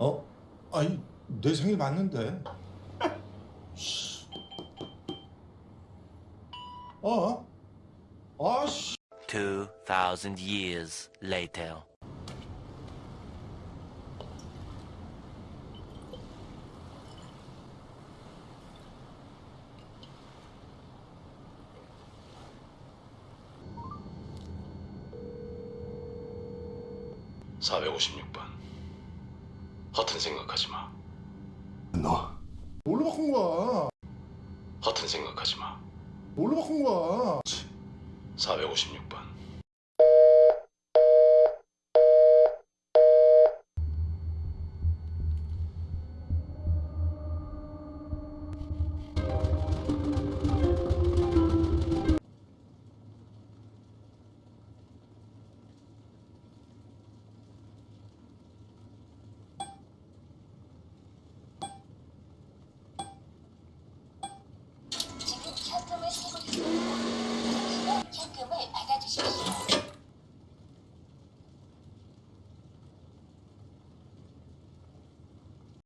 어? 아니 내 생일 맞는데. 씨. 어? 아씨. 2,000 years later. 허튼 생각하지 마. 너. 뭘로 바꾼 거야? 허튼 생각하지 마. 뭘로 바꾼 거야? 456번.